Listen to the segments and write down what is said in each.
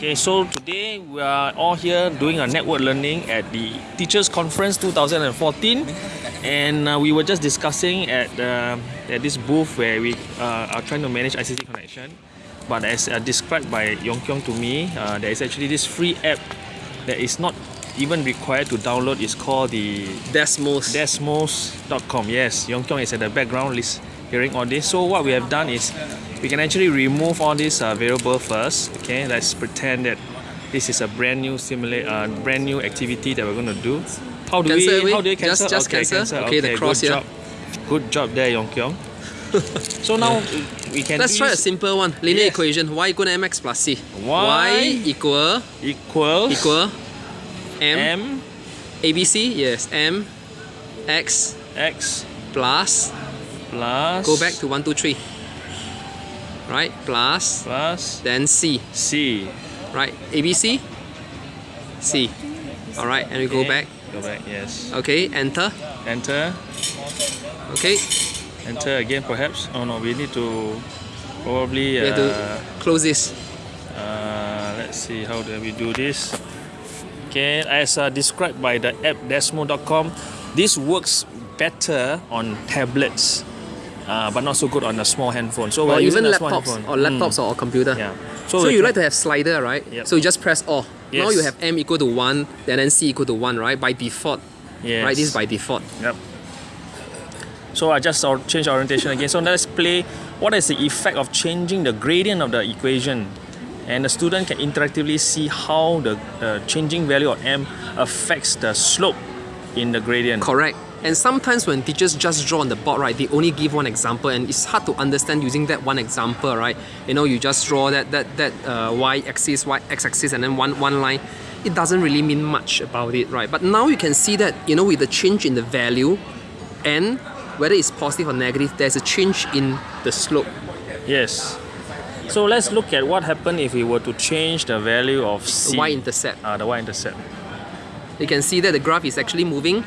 Okay, so today we are all here doing a network learning at the Teachers Conference 2014, and uh, we were just discussing at uh, at this booth where we uh, are trying to manage ICT connection. But as uh, described by Yong Kyong to me, uh, there is actually this free app that is not even required to download. It's called the Desmos. Desmos.com. Yes, Yong Kyong is at the background list hearing all this. So what we have done is we can actually remove all these uh, variable first. Okay, let's pretend that this is a brand new simulate, uh, brand new activity that we're going to do. How do Cancel we? away? How do you Just- cancel? just cancel. Okay, the cross good here. job. Good job there, Yong Kyong. so now we can Let's try a simple one. Linear Yes. equation. Y equal to mx plus c. Y equal equals equal m, m ABC. Yes. M x x plus plus go back to one two three. Right. Plus plus then c. c. Right. ABC. C. All right. And we go back. Go back. Yes. Okay. Enter. Enter. Okay. Enter again, perhaps. Oh no, we need to probably. We have to Uh, close this. uh, let's see how do we do this. Okay, as uh, described by the app Desmos.com, this works better on tablets, uh, but not so good on a small handphone. So Or even laptops or laptops or computer. Mm, yeah. So, we you like to have slider, right? Yep. So you just press all. Now you have m equal to 1, then then c equal to 1, right? By default. Yes. Right? This is by default. Yep. So I just change orientation again. So let's play what is the effect of changing the gradient of the equation. And the student can interactively see how the uh, changing value of m affects the slope in the gradient. Correct. And sometimes when teachers just draw on the board, right, they only give one example, and it's hard to understand using that one example, right? You know, you just draw that that that uh, y-axis, y x-axis, and then one one line. It doesn't really mean much about it, right? But now you can see that you know with the change in the value, and whether it's positive or negative, there's a change in the slope. Yes. So let's look at what happened if we were to change the value of The c. y-intercept. Ah, the y-intercept. You can see that the graph is actually moving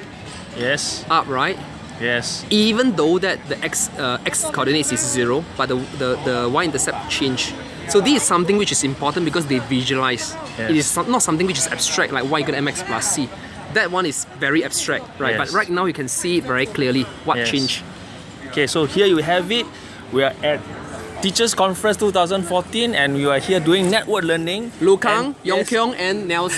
Yes. up, right? Yes. even though that the x uh, x coordinates is zero, but the, the, the y-intercept change. So this is something which is important because they visualize. Yes. It is some- not something which is abstract like y equal mx plus c. That one is very abstract, right? But right now you can see it very clearly what Yes. changed. Okay, so here you have it. We are at Teachers Conference 2014 and we are here doing network learning. Lu Kang, Yong yes. Kyong, and Nelson.